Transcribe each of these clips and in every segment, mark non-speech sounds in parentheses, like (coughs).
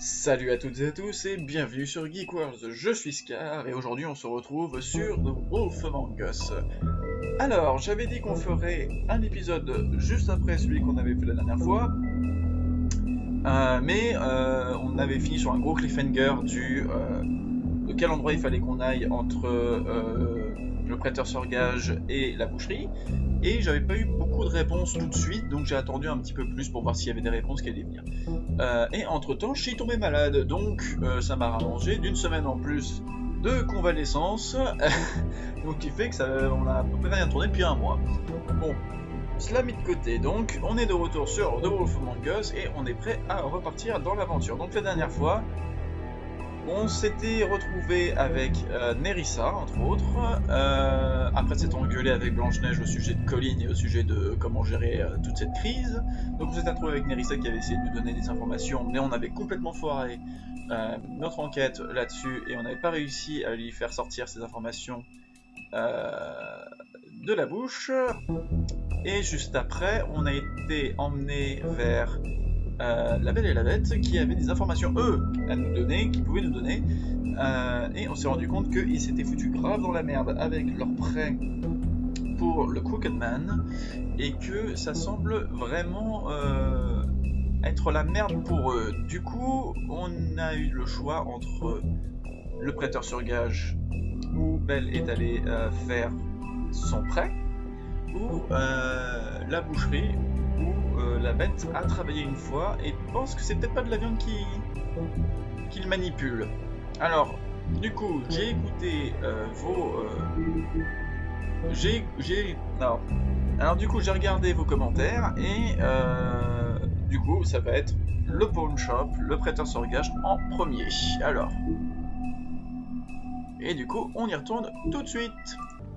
Salut à toutes et à tous et bienvenue sur Geek World, je suis Scar et aujourd'hui on se retrouve sur The Wolf Among. Alors, j'avais dit qu'on ferait un épisode juste après celui qu'on avait fait la dernière fois, euh, mais euh, on avait fini sur un gros cliffhanger du euh, de quel endroit il fallait qu'on aille entre le prêteur sur gage et la boucherie, et j'avais pas eu beaucoup de réponses tout de suite, donc j'ai attendu un petit peu plus pour voir s'il y avait des réponses qui allaient venir. Euh, et entre temps, je suis tombé malade, donc euh, ça m'a rallongé d'une semaine en plus de convalescence, (laughs) donc qui fait que ça, on a à peu près rien tourné depuis un mois. Bon, cela mis de côté, donc on est de retour sur The Wolf Among Us et on est prêt à repartir dans l'aventure. Donc la dernière fois, on s'était retrouvé avec euh, Nerissa, entre autres, euh, après s'être engueulé avec Blanche-Neige au sujet de Colline et au sujet de comment gérer euh, toute cette crise. Donc on s'était retrouvé avec Nerissa qui avait essayé de nous donner des informations, mais on avait complètement foiré notre enquête là-dessus et on n'avait pas réussi à lui faire sortir ces informations de la bouche. Et juste après, on a été emmené vers euh, la Belle et la Bête qui avaient des informations, eux, à nous donner, qui pouvaient nous donner. Euh, et on s'est rendu compte qu'ils s'étaient foutus grave dans la merde avec leur prêt pour le Crooked Man et que ça semble vraiment euh, être la merde pour eux. Du coup, on a eu le choix entre le prêteur sur gage où Belle est allée faire son prêt ou la boucherie euh, la bête a travaillé une fois et pense que c'est peut-être pas de la viande qui qu'il manipule. Alors, du coup, j'ai écouté euh, vos euh, j'ai j'ai non. Alors du coup, j'ai regardé vos commentaires et du coup, ça va être le pawn shop, le prêteur sur gage en premier. Alors. Et du coup, on y retourne tout de suite.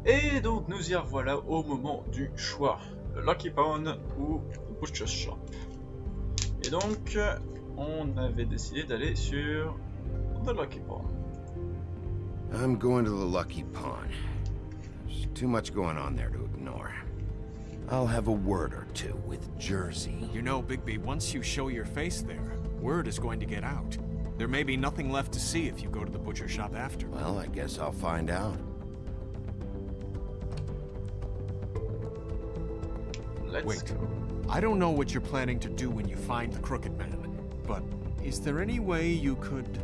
Et donc, nous y revoilà au moment du choix. Lucky Pawn ou Butcher Shop. Et donc, on avait décidé d'aller sur The Lucky Pawn. I'm going to the Lucky Pawn. There's too much going on there to ignore. I'll have a word or two with Jersey. You know, Bigby, once you show your face there, word is going to get out. There may be nothing left to see if you go to the butcher shop after. Well, I guess I'll find out. Let's Wait. go. I don't know what you're planning to do when you find the Crooked Man, but is there any way you could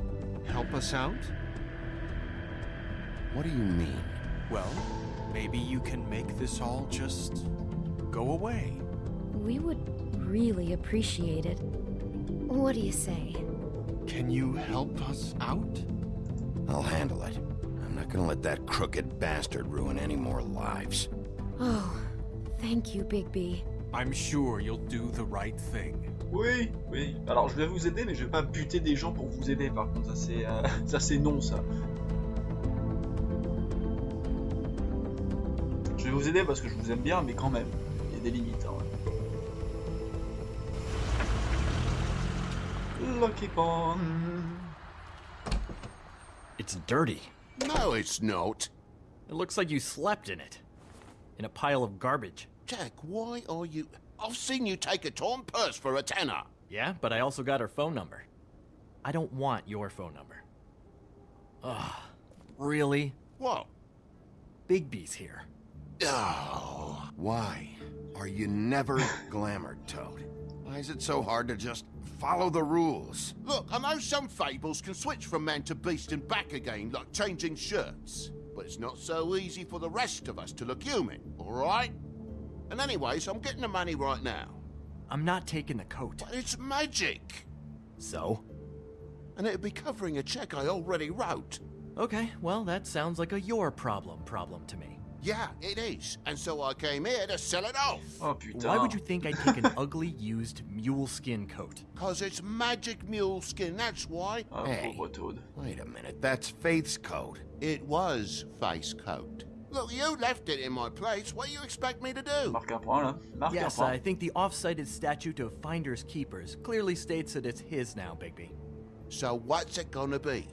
help us out? What do you mean? Well, maybe you can make this all just go away. We would really appreciate it. What do you say? Can you help us out? I'll handle it. I'm not gonna let that crooked bastard ruin any more lives. Oh, thank you, Bigby. I'm sure you'll do the right thing. Oui, oui. Alors je vais vous aider, mais je vais pas buter des gens pour vous aider. Par contre, ça c'est, euh, (laughs) ça c'est non, ça. Je vais vous aider parce que je vous aime bien, mais quand même, il y a des limites. Hein. Lucky Pawn. It's dirty. No, it's not. It looks like you slept in it. In a pile of garbage. Jack, why are you... I've seen you take a torn purse for a tenner. Yeah, but I also got her phone number. I don't want your phone number. Ugh. Really? What? Bigby's here. Oh. Why are you never (sighs) glamored, Toad? Why is it so hard to just follow the rules? Look, I know some fables can switch from man to beast and back again, like changing shirts. But it's not so easy for the rest of us to look human, alright? And anyways, I'm getting the money right now. I'm not taking the coat. But it's magic! So? And it'd be covering a check I already wrote. Okay, well, that sounds like a your problem problem to me. Yeah, it is. And so I came here to sell it off. Oh putain. Why would you think I'd take an (laughs) ugly, used mule skin coat? Cause it's magic mule skin, that's why. Ah, Hey. Wait a minute, that's Faith's coat. It was Faith's coat. Look, you left it in my place. What do you expect me to do? Marque un point là. Marque Yes, un point. I think the off-cited statute of finders keepers clearly states that it's his now, Bigby. So what's it gonna be?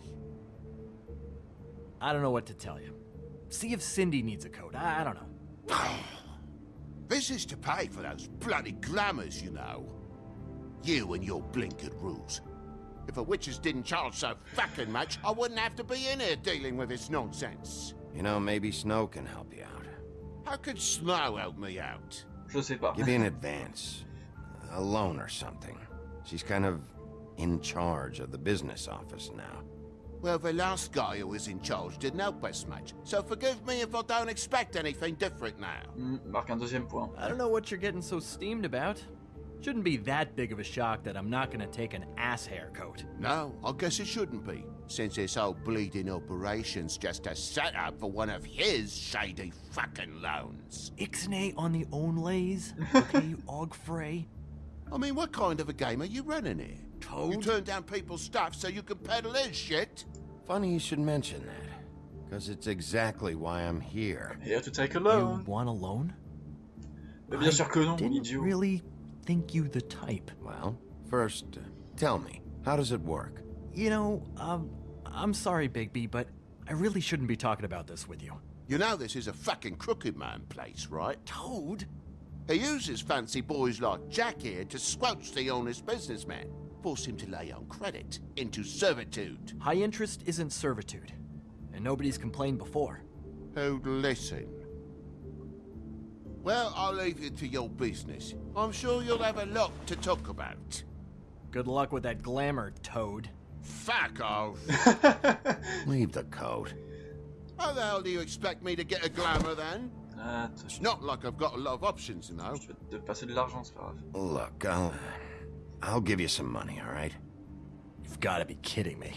I don't know what to tell you. See if Cindy needs a coat. I, I don't know. (sighs) This is to pay for those bloody glamours, you know. You and your blinkered rules. If the witches didn't charge so fucking much, I wouldn't have to be in here dealing with this nonsense. You know, maybe Snow can help you out. How could Snow help me out? Je sais pas. Give you an advance. A loan or something. She's kind of in charge of the business office now. Well, the last guy who was in charge didn't help us much, so forgive me if I don't expect anything different now. Hmm, marque un deuxième point. I don't know what you're getting so steamed about. Shouldn't be that big of a shock that I'm not gonna take an ass haircut. No, I guess it shouldn't be, since this whole bleeding operation's just a setup for one of his shady fucking loans. Ixnay on the own lays, (laughs) okay, Og Frey? I mean, what kind of a game are you running here? You turn down people's stuff so you can peddle his shit? Funny you should mention that. Because it's exactly why I'm here. Here to take a loan. You want a loan? Mais bien sûr que non, Didn't idiot. really think you the type. Well, first, uh, tell me, how does it work? You know, um, I'm sorry, Bigby, but I really shouldn't be talking about this with you. You know this is a fucking crooked man place, right? Toad? He uses fancy boys like Jack here to squelch the honest businessman, force him to lay on credit into servitude. High interest isn't servitude, and nobody's complained before. Who'd listen? Well, I'll leave you to your business. I'm sure you'll have a lot to talk about. Good luck with that glamour, Toad. Fuck off! (laughs) Leave the coat. How the hell do you expect me to get a glamour then? Ah, Attends, It's not like I've got a lot of options, you know. je vais te passer de l'argent, c'est pas grave. Look, I'll... I'll give you some money, all right? You've got to be kidding me.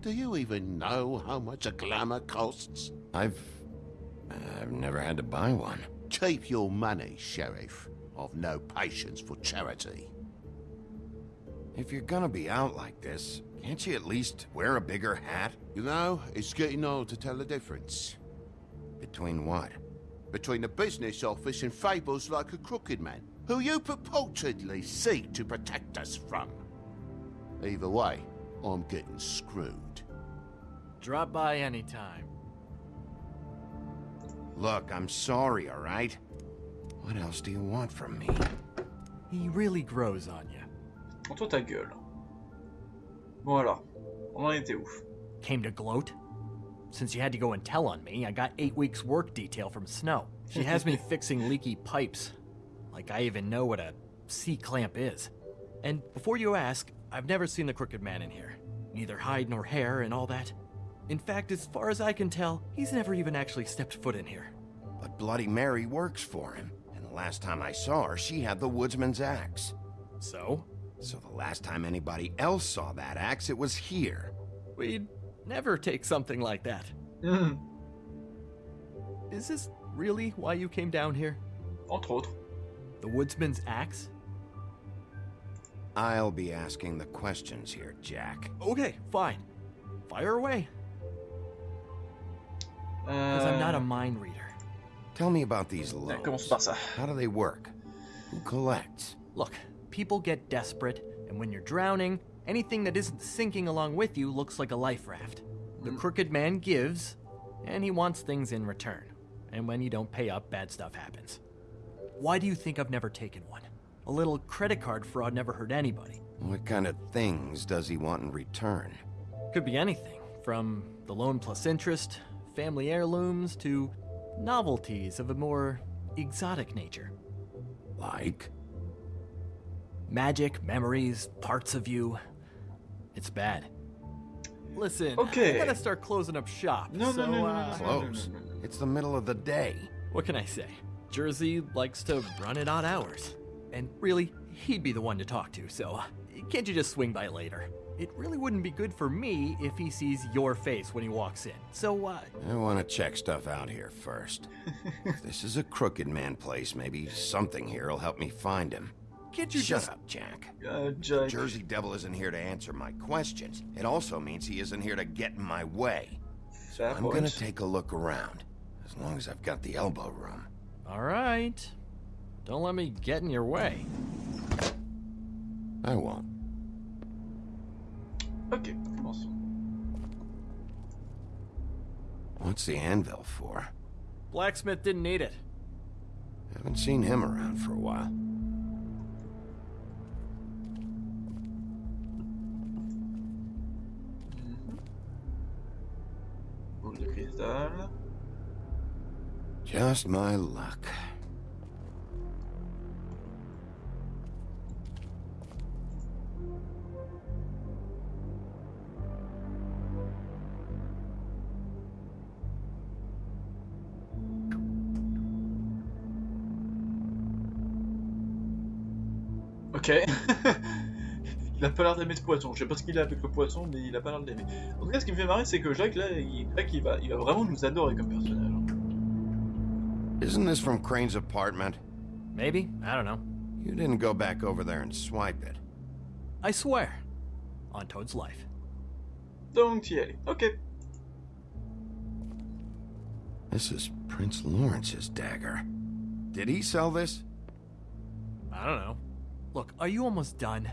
Do you even know how much a glamour costs? I've... I've never had to buy one. Keep your money, Sheriff. I've no patience for charity. If you're gonna be out like this, can't you at least wear a bigger hat? You know, it's getting old to tell the difference Between what? between the business office and fables like a crooked man, who you purportedly seek to protect us from. Either way, I'm getting screwed. Drop by anytime. Look, I'm sorry, all right? What else do you want from me? He really grows on you. En toi ta gueule. Bon alors, on en était où Came to gloat? Since you had to go and tell on me, I got eight weeks work detail from Snow. She has me (laughs) fixing leaky pipes. Like I even know what a C-clamp is. And before you ask, I've never seen the Crooked Man in here. Neither hide nor hair and all that. In fact, as far as I can tell, he's never even actually stepped foot in here. But Bloody Mary works for him. And the last time I saw her, she had the woodsman's axe. So? So the last time anybody else saw that axe, it was here. We'd never take something like that. Hmm, this really why you came down here? Entre autres. The woodsman's axe? I'll be asking the questions here, Jack. Okay, fine. Fire away. Because I'm not a Euh, mind reader. Tell me about these loans. How do they work? Who collects? Look, people get desperate, and when you're drowning, anything that isn't sinking along with you looks like a life raft. The crooked man gives, and he wants things in return. And when you don't pay up, bad stuff happens. Why do you think I've never taken one? A little credit card fraud never hurt anybody. What kind of things does he want in return? Could be anything, from the loan plus interest, family heirlooms, to novelties of a more exotic nature. Like? Magic, memories, parts of you. It's bad. Listen, Okay. I gotta start closing up shop. No, no, so, no, no, uh, no. Close. no, no, no. It's the middle of the day. what can I say? Jersey likes to run at odd hours. And really, he'd be the one to talk to, so uh, can't you just swing by later? It really wouldn't be good for me if he sees your face when he walks in. So, uh, I want to check stuff out here first. (laughs) if this is a crooked man place, maybe something here will help me find him. can't you Shut just. up, Jack. Uh, Jack. Jersey Devil isn't here to answer my questions. It also means he isn't here to get in my way. Fair I'm gonna take a look around, as long as I've got the elbow room. Alright. Don't let me get in your way. I won't. Ok, commençons. What's the anvil for? Blacksmith didn't need it. Haven't seen him around for a while. Just my luck. Ok. (laughs) il a pas l'air d'aimer ce poisson. Je sais pas ce qu'il a avec le poisson, mais il a pas l'air de l'aimer. En tout cas, ce qui me fait marrer, c'est que Jacques, là, il, Jacques, il va, il va vraiment nous adorer comme personnage. hein. Isn't this from Crane's apartment? Maybe? I don't know. You didn't go back over there and swipe it. I swear. On Toad's life. Donc, allais. Ok. This is Prince Lawrence's dagger. Did he sell this? I don't know. Look, are you almost done?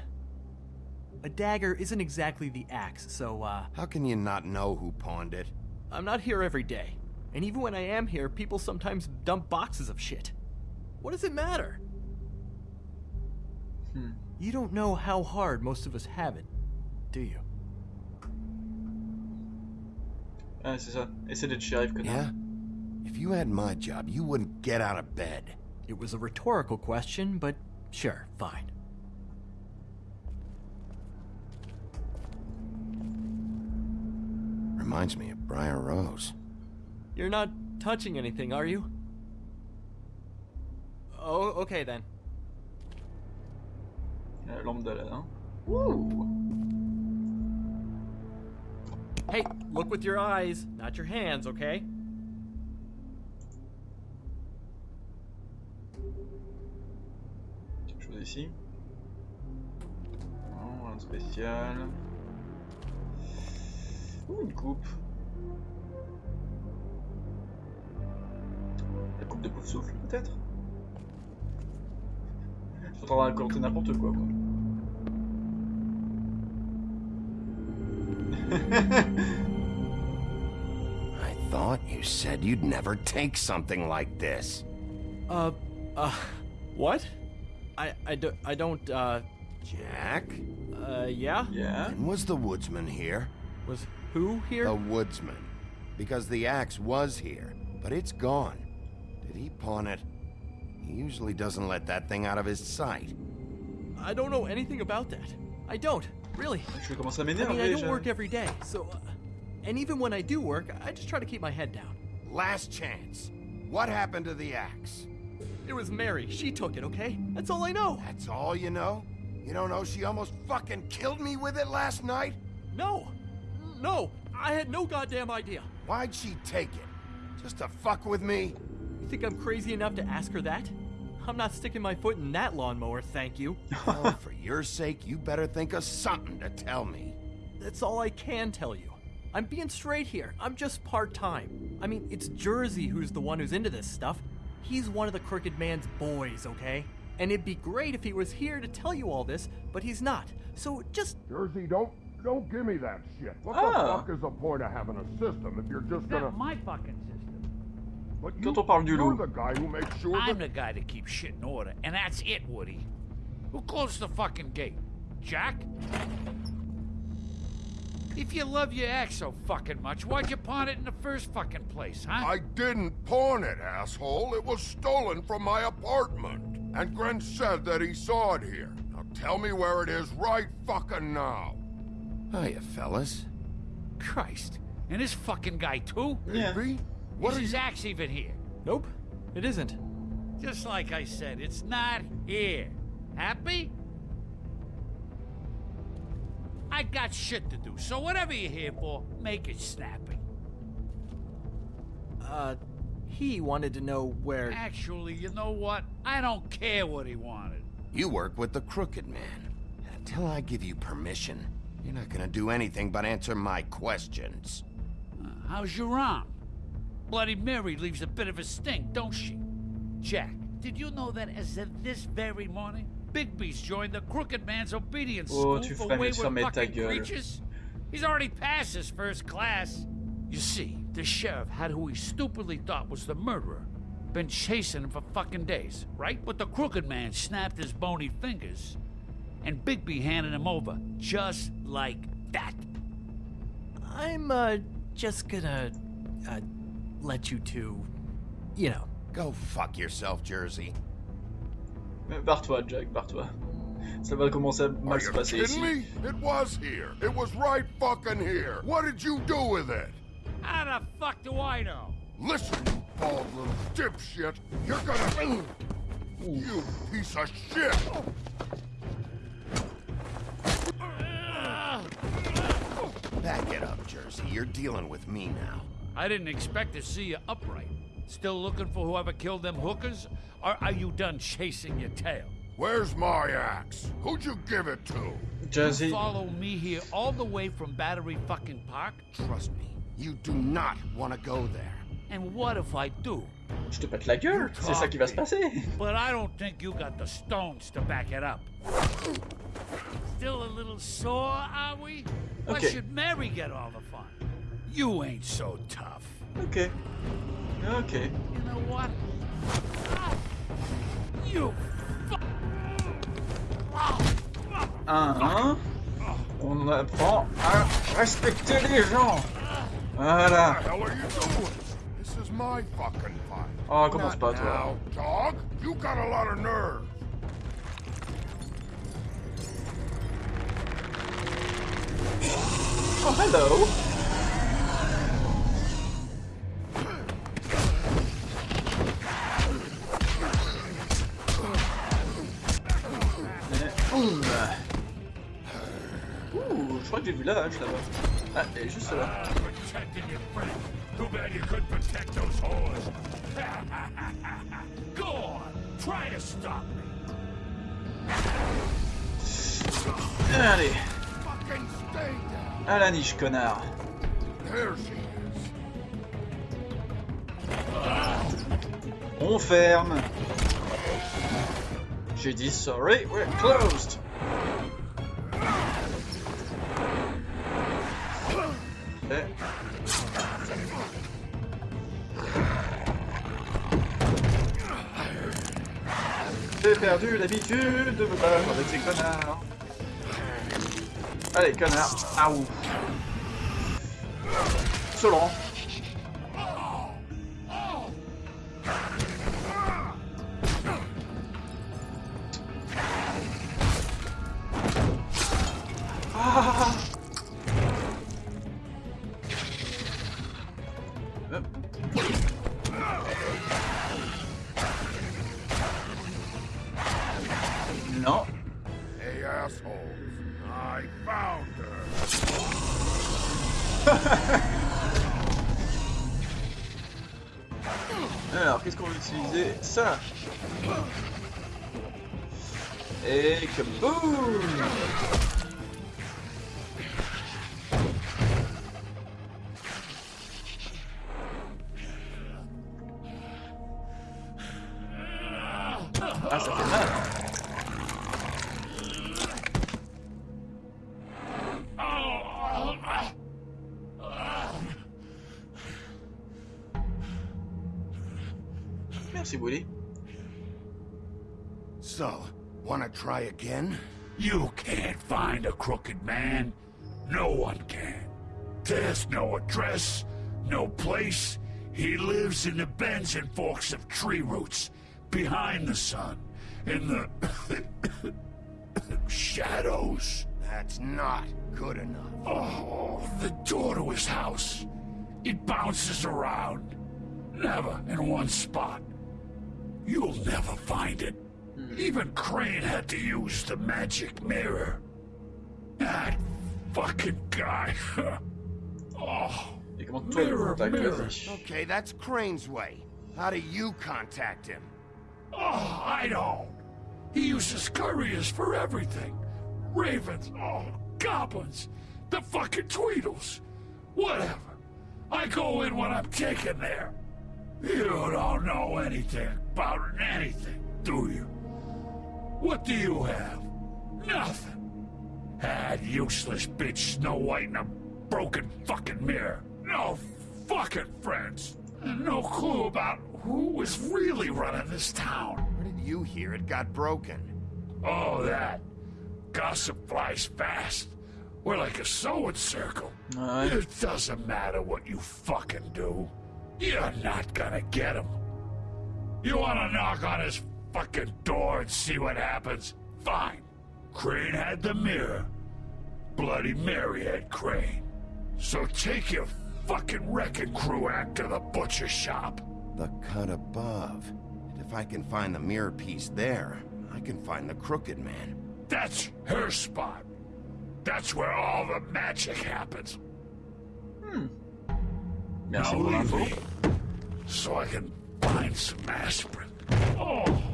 A dagger isn't exactly the axe, so, uh, How can you not know who pawned it? I'm not here every day. And even when I am here, people sometimes dump boxes of shit. What does it matter? Hmm. You don't know how hard most of us have it, do you? C'est ça. Essaie d'être shérif, connard. Yeah? If you had my job, you wouldn't get out of bed. It was a rhetorical question, but sure, fine. Reminds me of Briar Rose. You're not touching anything, are you? Oh, okay then. La lampe d'Aladin. Ouh Hey, look with your eyes, not your hands, okay? Chose ici. Non, rien de spécial. Ouh, une coupe. La coupe de pouf souffle, peut-être? Je suis en train de n'importe quoi, moi. (laughs) I thought you said you'd never take something like this. Uh, uh, what? I, I, do, I don't, uh, Jack? uh, yeah? Yeah. And was the woodsman here? Was who here? The woodsman. Because the axe was here, but it's gone. Did he pawn it? He usually doesn't let that thing out of his sight. I don't know anything about that. I don't, really. Je vais commencer à I mean, I don't work every day, so, uh, and even when I do work, I just try to keep my head down. Last chance. What happened to the axe? It was Mary. She took it, okay? That's all I know. That's all you know? You don't know she almost fucking killed me with it last night? No, no, I had no goddamn idea. Why'd she take it? Just to fuck with me? You think I'm crazy enough to ask her that? I'm not sticking my foot in that lawnmower, thank you. Well, (laughs) oh, for your sake, you better think of something to tell me. That's all I can tell you. I'm being straight here. I'm just part time. I mean, it's Jersey who's the one who's into this stuff. He's one of the Crooked Man's boys, okay? And it'd be great if he was here to tell you all this, but he's not. So just Jersey, don't don't give me that shit. What Ah. the fuck is the point of having a system if you're just gonna? Not my fucking system. But you, Quand on parle du you're the guy who makes sure I'm that. the guy that keeps shit in order, and that's it, Woody. Who closed the fucking gate? Jack? If you love your ex so fucking much, why'd you pawn it in the first fucking place, huh? I didn't pawn it, asshole. It was stolen from my apartment. And Gren said that he saw it here. Now tell me where it is right fucking now. Hiya, fellas. Christ. And this fucking guy, too? Yeah. Baby? What Is are his you? axe even here? nope, it isn't. Just like I said, it's not here. Happy? I got shit to do, so whatever you're here for, make it snappy. Uh, he wanted to know where. Actually, you know what? I don't care what he wanted. You work with the Crooked Man. And until I give you permission, you're not gonna do anything but answer my questions. Uh, how's your arm? Bloody Mary leaves a bit of a stink, don't she? Jack, did you know that as of this very morning, Bigby's joined the Crooked Man's obedience Oh, school tu for ferais mieux wayward ta fucking gueule. creatures? He's already passed his first class. You see, the sheriff had who he stupidly thought was the murderer. Been chasing him for fucking days, right? But the Crooked Man snapped his bony fingers, and Bigby handed him over, just like that. I'm, uh, just gonna uh, let you two, you know. Go fuck yourself, Jersey. Barre-toi, Jack, barre-toi. Ça va commencer à mal se passer ici. me? It was here. It was right fucking here. What did you do with it? How the fuck do I know? Listen, you bald little dipshit. You're gonna... You piece of shit. Back it up, Jersey. You're dealing with me now. I didn't expect to see you upright. Still looking for whoever killed them hookers? Or are you done chasing your tail? Where's my axe? Who'd you give it to? Jazzy, Follow me here all the way from Battery fucking Park? Trust me, you do not want to go there. And what if I do? je te pète la gueule, c'est ça qui va se passer. But I don't think you got the stones to back it up. Still a little sore, are we? Why should Mary get all the fun? You ain't so tough. Ok. Ok. You know what? You Un, un. Uh-huh. On apprend à respecter les gens. Voilà. The hell are you doing? This is my fucking fight. Oh, commence Not pas, toi. dog. You got a lot of nerve. Oh, hello. Bad you couldn't protect those whores. Go on, try to stop me. Allez, Fucking stay down. à la niche, connard. There she is. On ferme. J'ai dit sorry, we're closed. Perdu l'habitude de me battre avec ces connards. Allez, connard. Ah ouf. Selon. (laughs) Alors, qu'est-ce qu'on va utiliser Ça. Et que boum wanna try again? You can't find a crooked man. No one can. There's no address, no place. He lives in the bends and forks of tree roots, behind the sun, in the (coughs) shadows. That's not good enough. Oh, the door to his house. It bounces around. Never in one spot. You'll never find it. Even Crane had to use the magic mirror. That fucking guy. (laughs) oh, Et comment toi, le Mirror, mirror. Okay, that's Crane's way. How do you contact him? oh, I don't. He uses couriers for everything. Ravens, oh, goblins, the fucking Tweedles. Whatever. I go in when I'm taken there. You don't know anything about anything, do you? What do you have? Nothing. That useless bitch Snow White and a broken fucking mirror. No fucking friends. And no clue about who was really running this town. Where did you hear it got broken? Oh, that. Gossip flies fast. We're like a sewing circle. Ouais. It doesn't matter what you fucking do. You're not gonna get him. You wanna knock on his fucking door and see what happens? Fine. Crane had the mirror. Bloody Mary had Crane. So take your fucking wrecking crew act to the butcher shop. The cut above. And if I can find the mirror piece there, I can find the crooked man. That's her spot. That's where all the magic happens. Hmm. Now leave me, so I can find some aspirin. Oh, oh.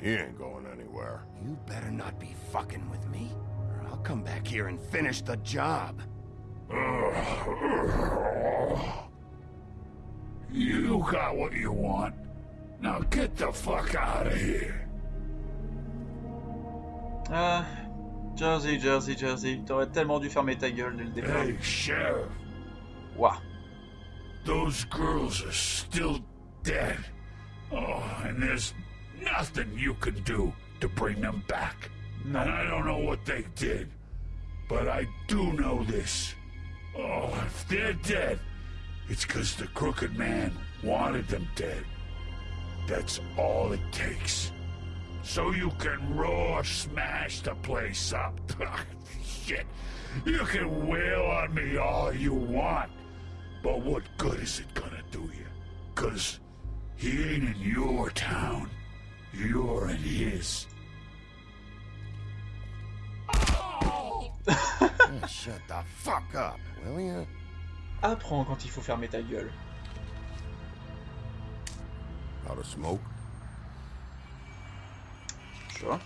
He ain't going anywhere. You better not be fucking with me, or I'll come back here and finish the job. You got what you want. Now get the fuck out of here. Ah, Jersey, Jersey, Jersey. T'aurais tellement dû fermer ta gueule dès le départ. Hey, Sheriff, Ouah. those girls are still dead. Oh, and there's nothing you can do to bring them back. And I don't know what they did, but I do know this. Oh, if they're dead, it's because the crooked man wanted them dead. That's all it takes. So you can roar smash the place up. (laughs) Shit. You can wail on me all you want. But what good is it gonna do you? Cause he ain't in your town. You're in his. Oh! (laughs) Shut the fuck up, will ya? Apprends quand il faut fermer ta gueule. Out of smoke? Sure.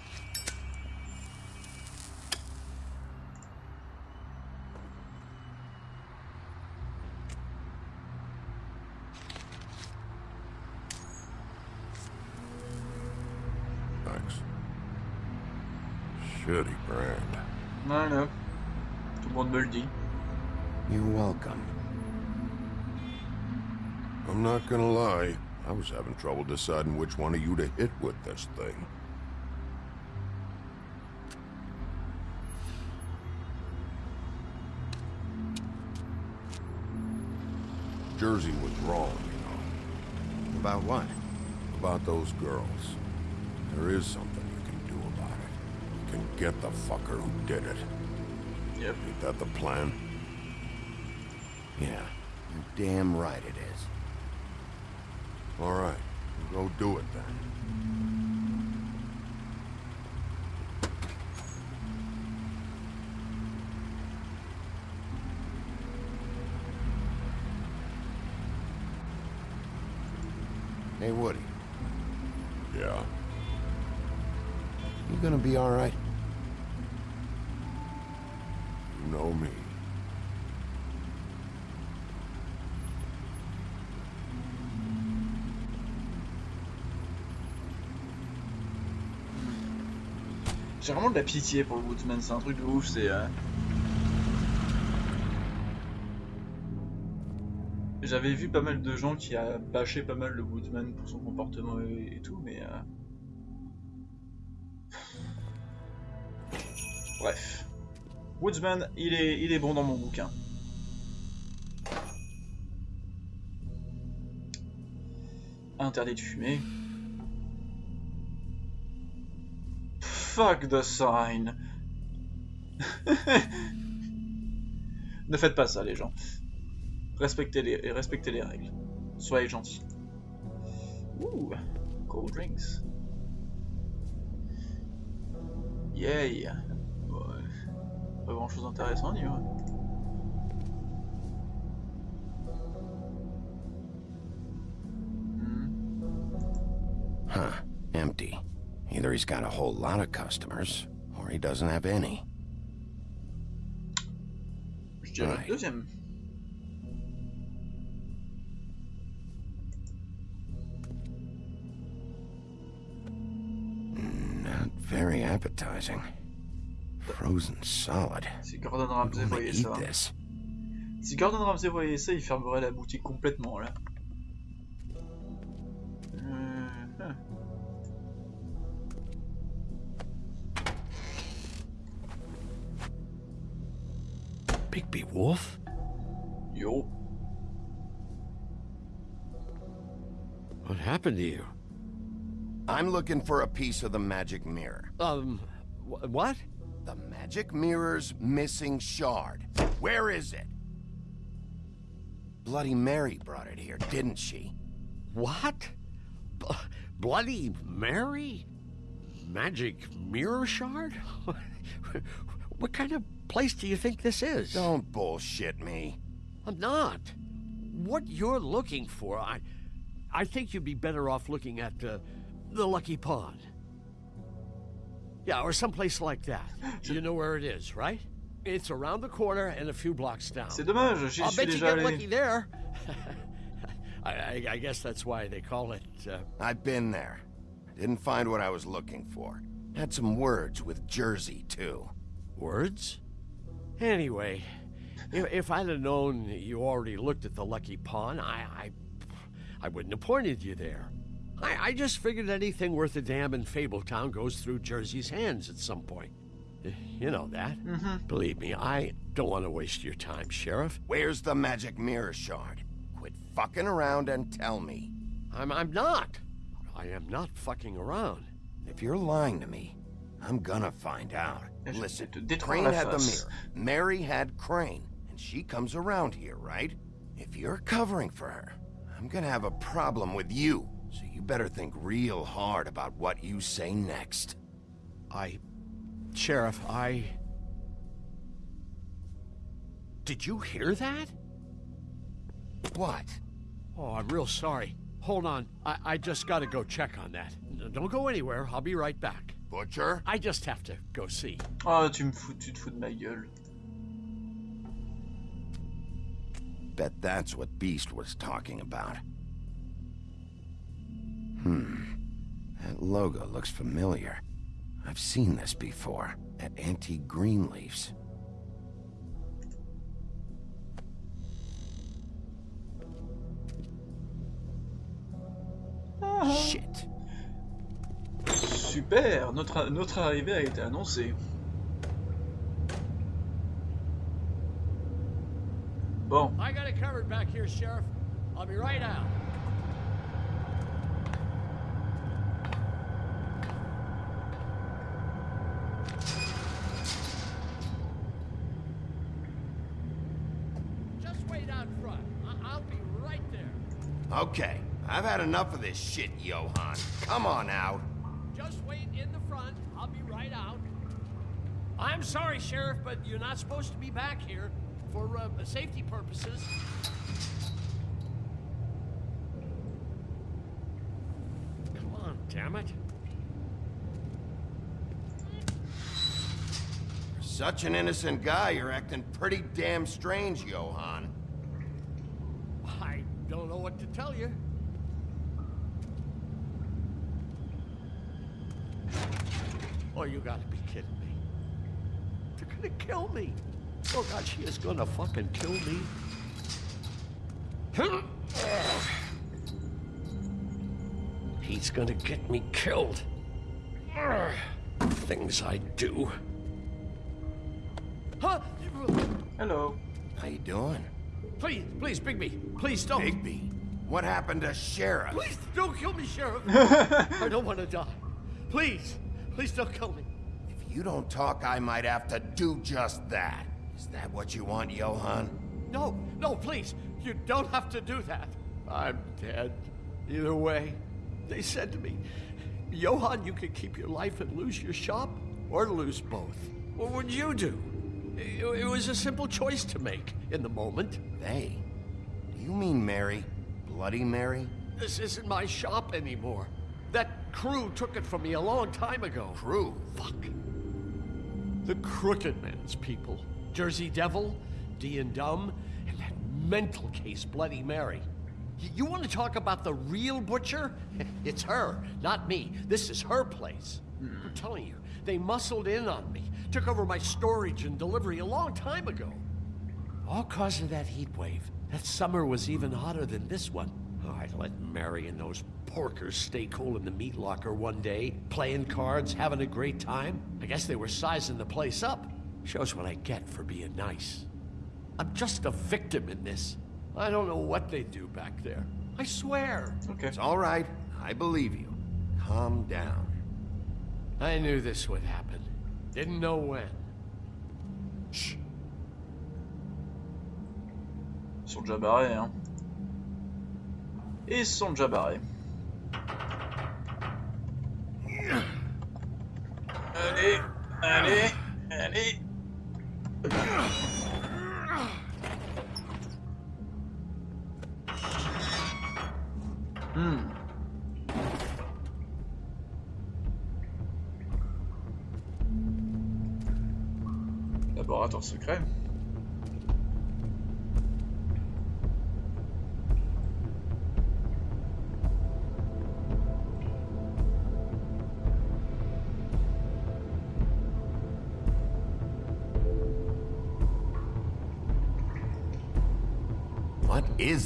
Not gonna lie. I was having trouble deciding which one of you to hit with this thing. Jersey was wrong, you know, About what? about those girls. There is something you can do about it. You can get the fucker who did it. Yep. Ain't that the plan? Yeah, you're damn right it is. All right, go do it then. J'ai vraiment de la pitié pour le Woodsman, c'est un truc de ouf, c'est... euh, J'avais vu pas mal de gens qui a bâché pas mal le Woodsman pour son comportement et, et tout, mais... euh, Bref. Woodsman, il est, il est bon dans mon bouquin. Interdit de fumer. Fuck the sign. (laughs) ne faites pas ça, les gens. Respectez les, respectez les règles. Soyez gentils. Ouh, cold drinks. Yay. Ouais. Pas grand chose d'intéressant dire. Hmm. Huh, empty. Either he's got a whole lot of customers, or he doesn't have any. Je dirais Ouais. le deuxième. Not very appetizing. Frozen solid. Si Gordon Ramsay voyait ça. this? Si Gordon Ramsay voyait ça, il fermerait la boutique complètement là. Euh, Bigby Wolf? Yo. What happened to you? I'm looking for a piece of the magic mirror. Um, wh- what? The magic mirror's missing shard. Where is it? Bloody Mary brought it here, didn't she? What? B Bloody Mary? Magic mirror shard? (laughs) what kind of place do you think this is? Don't bullshit me. I'm not. What you're looking for, I, I think you'd be better off looking at uh, the Lucky Pawn. Yeah, or someplace like that. You know where it is, right? It's around the corner and a few blocks down. C'est dommage, j'y I'll suis bet you déjà get allé. lucky there. (laughs) I, I, I guess that's why they call it. Uh, I've been there. Didn't find what I was looking for. Had some words with Jersey, too. words. Anyway, if, if I'd have known you already looked at the Lucky Pawn, I, I, I wouldn't have pointed you there. I, I just figured anything worth a damn in Fabletown goes through Jersey's hands at some point. Eh, You know that. Believe me, I don't want to waste your time, Sheriff. Where's the magic mirror shard? Quit fucking around and tell me. I'm, I'm not. I am not fucking around. If you're lying to me, I'm gonna find out. Listen, te détruire Crane had the mirror. Mary had Crane, and she comes around here, right? If you're covering for her, I'm gonna have a problem with you. So you better think real hard about what you say next. I. Sheriff, I. Did you hear that? What? Oh, I'm real sorry. Hold on. I, I just gotta go check on that. Don't go anywhere. I'll be right back. Butcher? I just have to go see. Oh, tu me fous, tu te fous de ma gueule. Bet that's what Beast was talking about. Hmm. That logo looks familiar. I've seen this before, at Aunty Greenleaf's. Super, notre, notre arrivée a été annoncée. Bon, I got it covered back here, Sheriff. I'll be right out. Just wait out front. I- I'll be right there. Okay, I've had enough of this shit, Johann. Come on out. Just wait in the front. I'll be right out. I'm sorry, Sheriff, but you're not supposed to be back here for uh, safety purposes. Come on, damn it. For such an innocent guy, you're acting pretty damn strange, Johann. I don't know what to tell you. Oh, you gotta be kidding me. They're gonna kill me. Oh, God, she is gonna fucking kill me. (sighs) He's gonna get me killed. Things I do. Huh? hello. How you doing? Please, please, Bigby, please don't. Bigby, what happened to Sheriff? Please don't kill me, Sheriff. (laughs) I don't want to die. Please, please don't kill me. If you don't talk, I might have to do just that. Is that what you want, Johann? No, no, please. You don't have to do that. I'm dead. Either way, they said to me, Johann, you could keep your life and lose your shop, or lose both. What would you do? It, it was a simple choice to make in the moment. They? Do you mean Mary? Bloody Mary? This isn't my shop anymore. That crew took it from me a long time ago. Crew? Fuck. The Crooked Man's people. Jersey Devil, Dee and Dum, and that mental case, Bloody Mary. Y- you want to talk about the real butcher? (laughs) It's her, not me. This is her place. Hmm. I'm telling you, they muscled in on me, took over my storage and delivery a long time ago. All cause of that heat wave. That summer was even hotter than this one. Oh, I let Mary and those porkers stay cool in the meat locker one day, playing cards, having a great time. I guess they were sizing the place up. Shows what I get for being nice. I'm just a victim in this. I don't know what they do back there. I swear. Ok. It's all right. I believe you. Calm down. I knew this would happen. Didn't know when. Shh. Ils sont déjà barrés, hein. Ils sont déjà barrés. Allez, allez. Hmm. Laboratoire secret.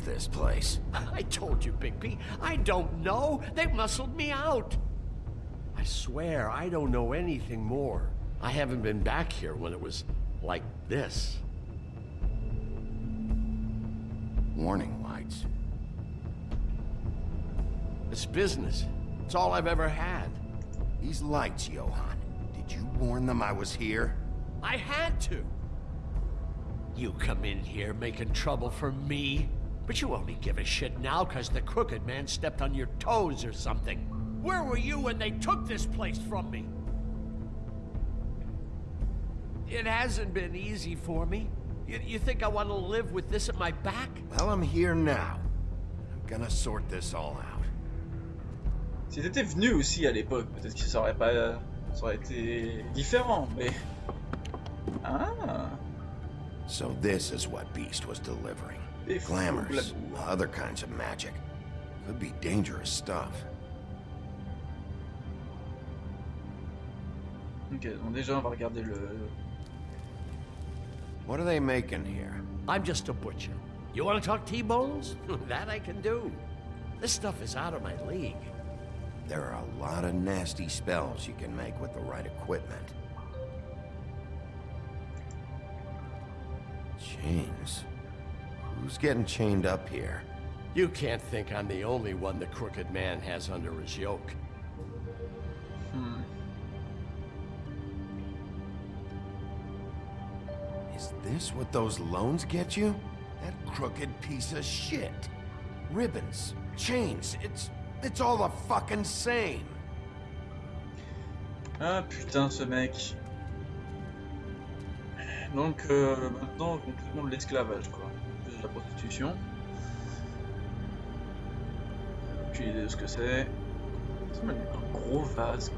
This place? (laughs) I told you, Bigby. I don't know. They muscled me out. I swear, I don't know anything more. I haven't been back here when it was like this. Warning lights. It's business. It's all I've ever had. These lights, Johann. Did you warn them I was here? I had to. You come in here making trouble for me, but you only give a shit now because the crooked man stepped on your toes or something. Where were you when they took this place from me? It hasn't been easy for me. You, you think I want to live with this at my back? Well, I'm here now. I'm gonna sort this all out. Si t'étais venu aussi à l'époque, peut-être que ça aurait pas, ça aurait été différent, mais ah, So this is what Beast was delivering. Des Glamours, other kinds of magic. Could be dangerous stuff. ok. Donc déjà, on va regarder le. What are they making here? I'm just a butcher. You want to talk T-bones? (laughs) that I can do. This stuff is out of my league. There are a lot of nasty spells you can make with the right equipment. Chains. Who's getting chained up here? You can't think I'm the only one the crooked man has under his yoke. Hmm. Is this what those loans get you? That crooked piece of shit. Ribbons, chains, it's... it's all the fucking same. Ah putain, ce mec. Donc euh, maintenant, complètement de l'esclavage, quoi. Plus de la prostitution. Aucune idée de ce que c'est. Ça m'a un gros vase.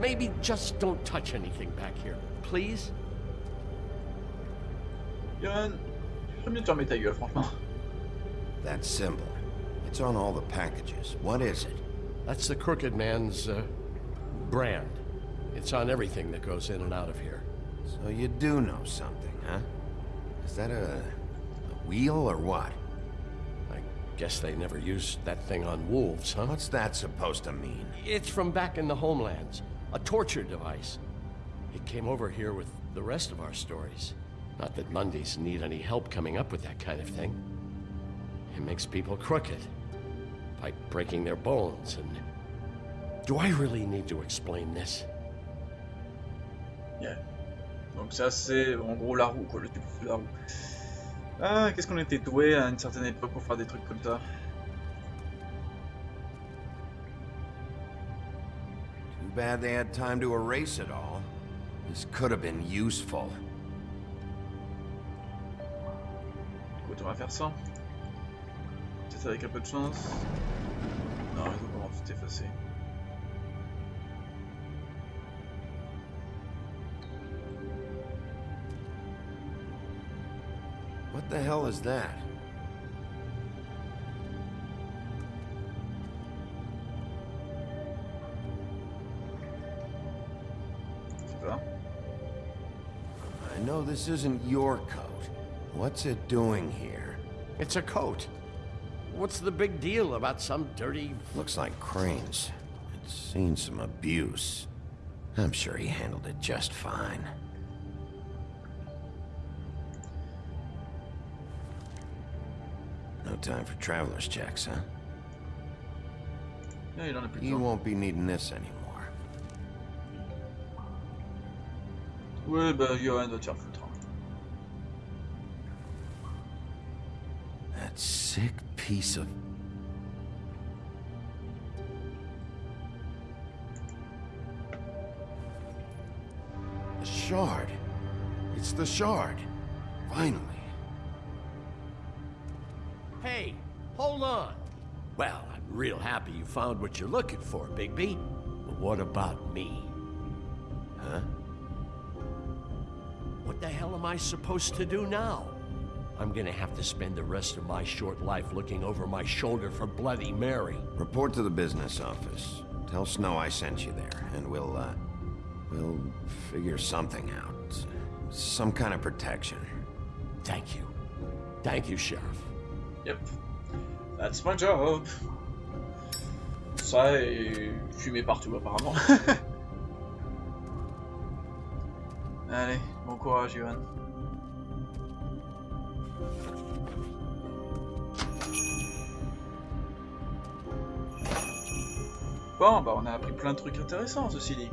Maybe just don't touch anything back here, please? Yohan, j'aimerais bien te fermer ta gueule, franchement. That symbol. It's on all the packages. What is it? That's the crooked man's, uh, brand. It's on everything that goes in and out of here. So you do know something, huh? Is that a... a wheel or what? I guess they never used that thing on wolves, huh? What's that supposed to mean? It's from back in the homelands. A torture device. It came over here with the rest of our stories. Not that Mundies need any help coming up with that kind of thing. It makes people crooked. By breaking their bones and... Do I really need to explain this? Yeah. Donc ça c'est en gros la roue, quoi, le type de la roue. Ah, qu'est-ce qu'on était doué à une certaine époque pour faire des trucs comme ça. Too bad they had time to erase it all. This could have been useful. Écoute, on va faire ça. Peut-être avec un peu de chance. Non, ils ont vraiment tout effacé. What the hell is that? I know this isn't your coat. What's it doing here? It's a coat. What's the big deal about some dirty... Looks like Crane's. It's seen some abuse. I'm sure he handled it just fine. Time for traveler's checks, huh? En a plus You won't be needing this anymore. Ouais, bah Johann va te faire foutre. hein. That sick piece of... The shard. It's the shard. Finally. Hold on. Well, I'm real happy you found what you're looking for, Bigby. But what about me? Huh? What the hell am I supposed to do now? I'm gonna have to spend the rest of my short life looking over my shoulder for Bloody Mary. Report to the business office. Tell Snow I sent you there, and we'll, uh... We'll figure something out. Some kind of protection. Thank you. Thank you, Sheriff. Yep. That's my job. Ça et fumer partout apparemment. (laughs) Allez, bon courage Johan. Bon, bah on a appris plein de trucs intéressants ceci dit.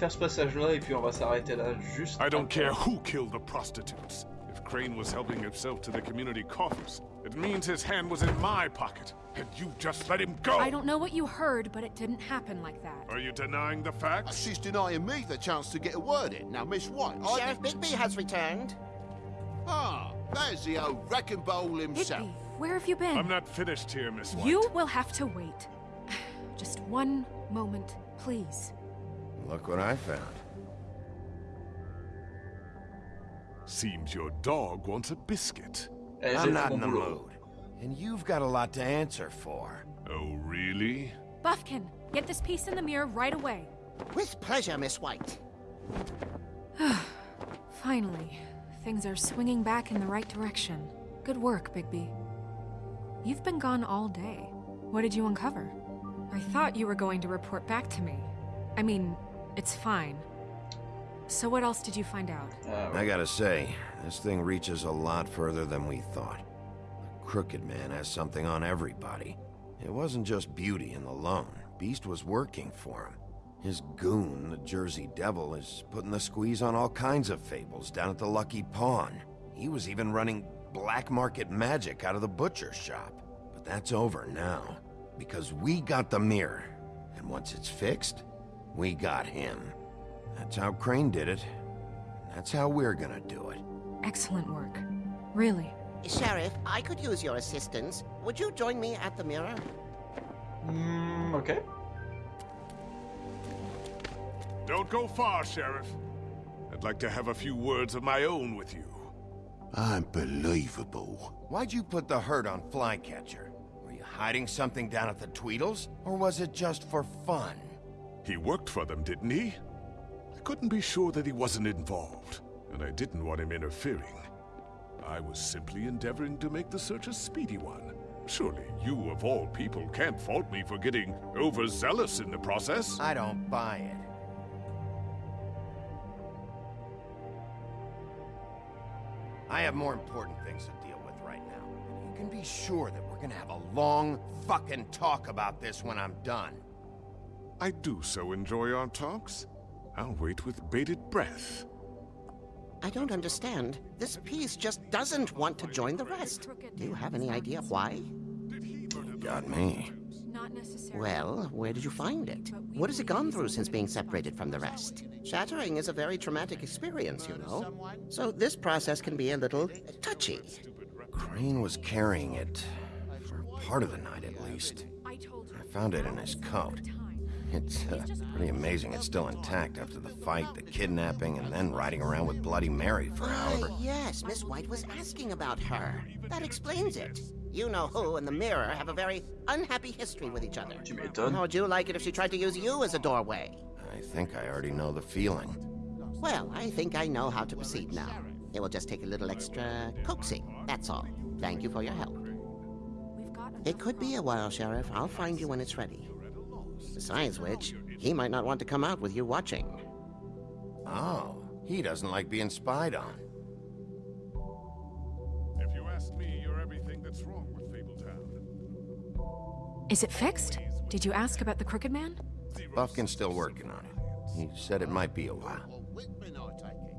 Faire ce passage-là et puis on va s'arrêter là juste. I don't care who killed the prostitutes. If Crane was helping himself to the community coffers, it means his hand was in my pocket, and you just let him go! I don't know what you heard, but it didn't happen like that. Are you denying the facts? She's denying me the chance to get a word in. Now, Miss White, I... Sheriff Bigby has returned. Ah, there's the old wrecking bowl himself. Bigby, where have you been? I'm not finished here, Miss White. You will have to wait. (sighs) Just one moment, please. Look what I found. Seems your dog wants a biscuit. I'm not in the mood. And you've got a lot to answer for. Oh, really? Buffkin, get this piece in the mirror right away. With pleasure, Miss White. (sighs) Finally, things are swinging back in the right direction. Good work, Bigby. You've been gone all day. What did you uncover? I thought you were going to report back to me. I mean, it's fine. So what else did you find out? Ouais. I gotta say, this thing reaches a lot further than we thought. The Crooked Man has something on everybody. It wasn't just Beauty and the Loan. Beast was working for him. His goon, the Jersey Devil, is putting the squeeze on all kinds of fables down at the Lucky Pawn. He was even running black market magic out of the butcher shop. But that's over now. Because we got the mirror. And once it's fixed, we got him. That's how Crane did it. That's how we're gonna do it. Excellent work. Really. Sheriff, I could use your assistance. Would you join me at the mirror? Hmm, ok. Don't go far, Sheriff. I'd like to have a few words of my own with you. Unbelievable. Why'd you put the hurt on Flycatcher? Were you hiding something down at the Tweedles? Or was it just for fun? He worked for them, didn't he? I couldn't be sure that he wasn't involved, and I didn't want him interfering. I was simply endeavoring to make the search a speedy one. Surely you, of all people, can't fault me for getting overzealous in the process. I don't buy it. I have more important things to deal with right now. You can be sure that we're gonna have a long fucking talk about this when I'm done. I do so enjoy our talks. I'll wait with bated breath. I don't understand. This piece just doesn't want to join the rest. Do you have any idea why? Got me. Not necessarily. Well, where did you find it? What has it gone through since being separated from the rest? Shattering is a very traumatic experience, you know. So this process can be a little touchy. Crane was carrying it for part of the night at least. I. I found it in his coat. It's uh, pretty amazing it's still intact after the fight, the kidnapping, and then riding around with Bloody Mary for however... Ah, yes, Miss White was asking about her. That explains it. You know who and the mirror have a very unhappy history with each other. Tu m'étonnes. How would you like it if she tried to use you as a doorway? I think I already know the feeling. Well, I think I know how to proceed now. It will just take a little extra coaxing, that's all. Thank you for your help. It could be a while, Sheriff. I'll find you when it's ready. Besides which, he might not want to come out with you watching. Oh, he doesn't like being spied on. If you ask me, you're everything that's wrong with Fabletown. Is it fixed? Did you ask about the Crooked Man? Buffkin's still working on it. He said it might be a while. Whitman, I take it.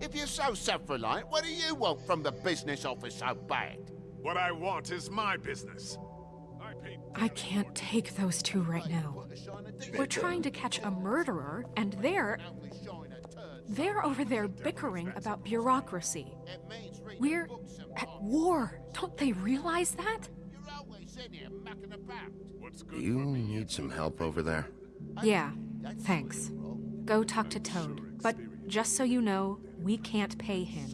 If you're so self-reliant, what do you want from the business office so bad? What I want is my business. I can't take those two right now. We're trying to catch a murderer, and they're. They're over there bickering about bureaucracy. We're at war. Don't they realize that? Do you need some help over there? Yeah, thanks. Go talk to Toad. But just so you know, we can't pay him.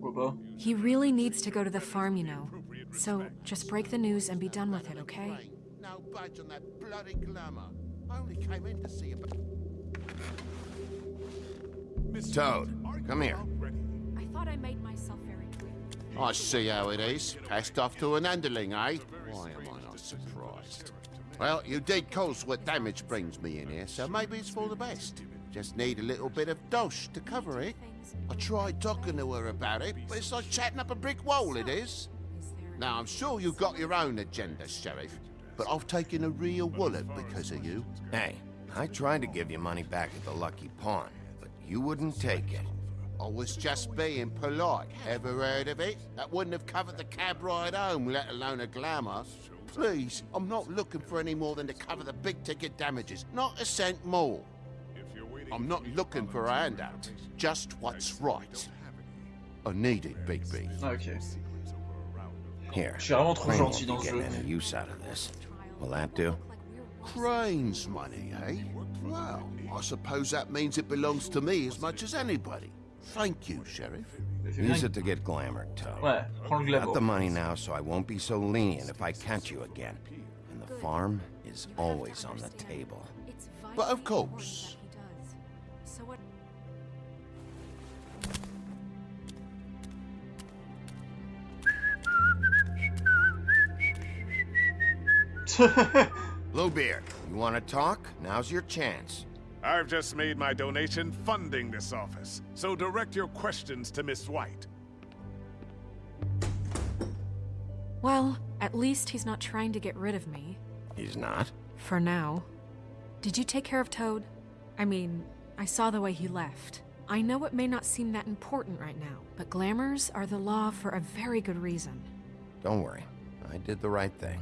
Pourquoi He really needs to go to the farm, you know. So just break the news and be done with it, okay? No budge on that bloody glamour. I only came in to see about... Toad, come here. I thought I made myself very clear. I see how it is. Passed off to an underling, eh? Why am I not surprised? Well, you did cause what damage brings me in here, so maybe it's for the best. Just need a little bit of dosh to cover it. I tried talking to her about it, but it's like chatting up a brick wall, it is. Now, I'm sure you've got your own agenda, Sheriff, but I've taken a real wallet because of you. Hey, I tried to give you money back at the Lucky Pawn, but you wouldn't take it. I was just being polite. Ever heard of it? That wouldn't have covered the cab ride home, let alone a glamour. Please, I'm not looking for any more than to cover the big ticket damages. Not a cent more. I'm not looking for a handout. Just what's right. I need it, Bigby. Ah, ok. Here. Je suis vraiment trop Crane won't gentil be dans ce getting jeu. any use out of this. Will that do? Crane's money, eh? Well, I suppose that means it belongs to me as much as anybody. Thank you, Sheriff. Use it to get glamoured, Toad. Ouais, prends le Got the money now, so I won't be so lenient if I catch you again. And the farm is always on the table. But of course. (laughs) Bluebeard, you want to talk? Now's your chance. I've just made my donation funding this office, so direct your questions to Miss White. Well, at least he's not trying to get rid of me. He's not? For now. Did you take care of Toad? I mean, I saw the way he left. I know it may not seem that important right now, but glamours are the law for a very good reason. Don't worry. I did the right thing.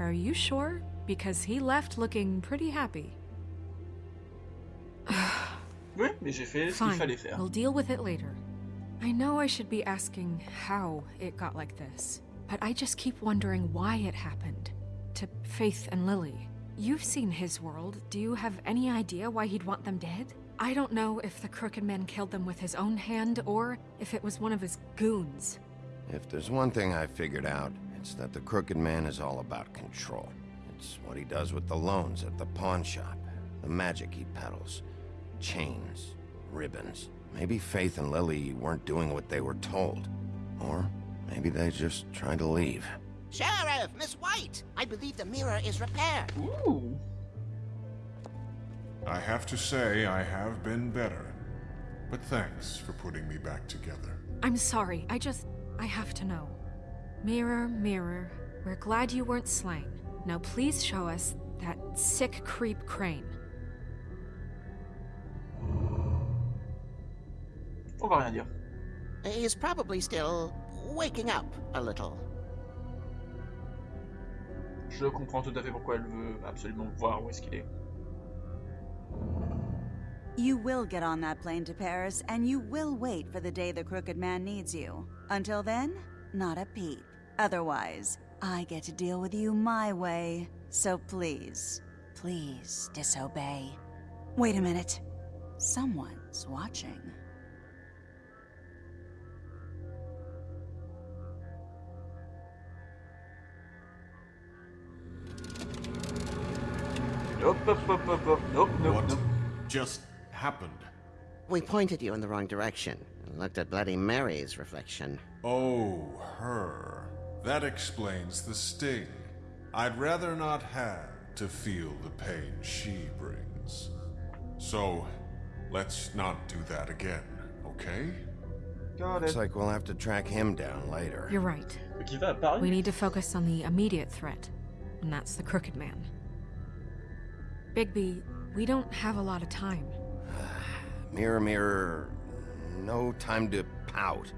Are you sure? Because he left looking pretty happy. (sighs) Oui, mais j'ai fait ce qu'il Fine, fallait faire. we'll deal with it later. I know I should be asking how it got like this, but I just keep wondering why it happened. To Faith and Lily. You've seen his world. Do you have any idea why he'd want them dead? I don't know if the Crooked Man killed them with his own hand or if it was one of his goons. If there's one thing I figured out, it's that the Crooked Man is all about control. It's what he does with the loans at the pawn shop, the magic he peddles, chains, ribbons. Maybe Faith and Lily weren't doing what they were told. Or maybe they just tried to leave. Sheriff, Miss White, I believe the mirror is repaired. Ooh. I have to say I have been better. But thanks for putting me back together. I'm sorry, I just. I have to know. Mirror, mirror, we're glad you weren't slain. Now please show us that sick creep Crane. On va rien dire. He's probably still waking up a little. Je comprends tout à fait pourquoi elle veut absolument voir où est-ce qu'il est. You will get on that plane to Paris, and you will wait for the day the Crooked Man needs you. Until then, not a peep. Otherwise, I get to deal with you my way. So please, please disobey. Wait a minute. Someone's watching. Hop, hop, hop, hop, hop. Nope, nope, What nope. just happened? We pointed you in the wrong direction and looked at Bloody Mary's reflection. Oh, her. That explains the sting. I'd rather not have to feel the pain she brings. So, let's not do that again, okay? Got Looks like we'll have to track him down later. You're right. Qui va à Paris We need to focus on the immediate threat, and that's the Crooked Man. Bigby, we don't have a lot of time. (sighs) Mirror, mirror, no time to pout.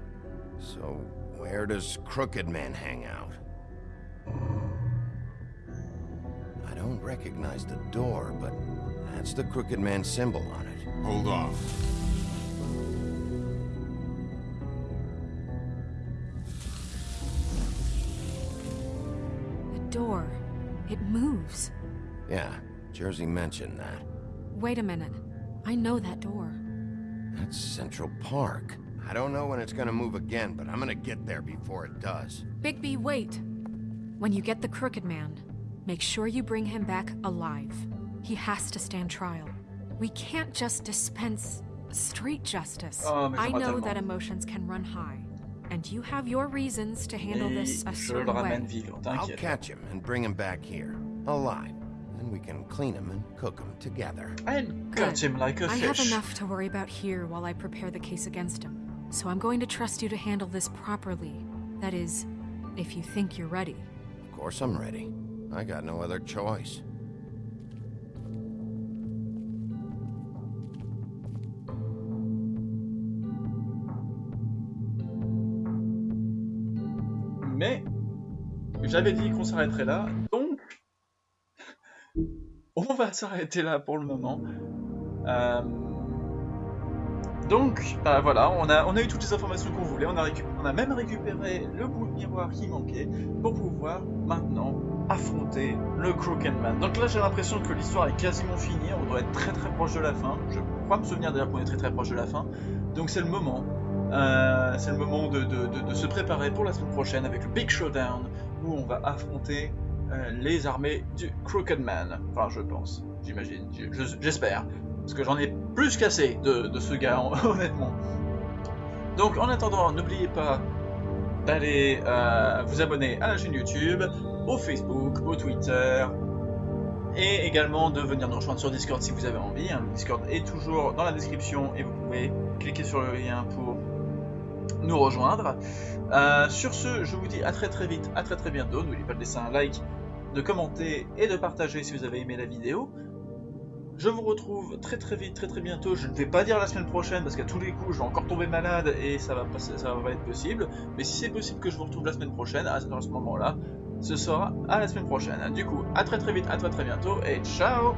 So, where does Crooked Man hang out? I don't recognize the door, but that's the Crooked Man symbol on it. Hold on. The door. It moves. Yeah, Jersey mentioned that. Wait a minute. I know that door. That's Central Park. I don't know when it's gonna move again, but I'm gonna get there before it does. Bigby, wait! When you get the Crooked Man, make sure you bring him back alive. He has to stand trial. We can't just dispense street justice. Oh, I know that emotions can run high, and you have your reasons to handle Et this a certain way. vivant, I'll catch him and bring him back here, alive. Then we can clean him and cook him together. And cut him like a I fish. I have enough to worry about here while I prepare the case against him. So I'm going to trust you to handle this properly. That is, if you think you're ready. Of course I'm ready. I got no other choice. Mais j'avais dit qu'on s'arrêterait là, donc on va s'arrêter là pour le moment. Euh, Donc, bah voilà, on a, on a eu toutes les informations qu'on voulait, on a, même récupéré le bout de miroir qui manquait pour pouvoir maintenant affronter le Crooked Man. Donc là j'ai l'impression que l'histoire est quasiment finie, on doit être très très proche de la fin. Je crois me souvenir d'ailleurs qu'on est très très proche de la fin. Donc c'est le moment, euh, c'est le moment de, se préparer pour la semaine prochaine avec le Big Showdown où on va affronter euh, les armées du Crooked Man. Enfin je pense, j'imagine, j'espère. Parce que j'en ai plus qu'assez de, de ce gars, (laughs) honnêtement. Donc en attendant, n'oubliez pas d'aller euh, vous abonner à la chaîne YouTube, au Facebook, au Twitter, et également de venir nous rejoindre sur Discord si vous avez envie. hein. Le Discord est toujours dans la description et vous pouvez cliquer sur le lien pour nous rejoindre. Euh, sur ce, je vous dis à très très vite, à très très bientôt. N'oubliez pas de laisser un like, de commenter et de partager si vous avez aimé la vidéo. Je vous retrouve très très vite, très très bientôt. Je ne vais pas dire la semaine prochaine parce qu'à tous les coups, je vais encore tomber malade et ça va pas, ça va pas être possible. Mais si c'est possible que je vous retrouve la semaine prochaine, à ce moment-là, ce sera à la semaine prochaine. Du coup, à très très vite, à très très bientôt et ciao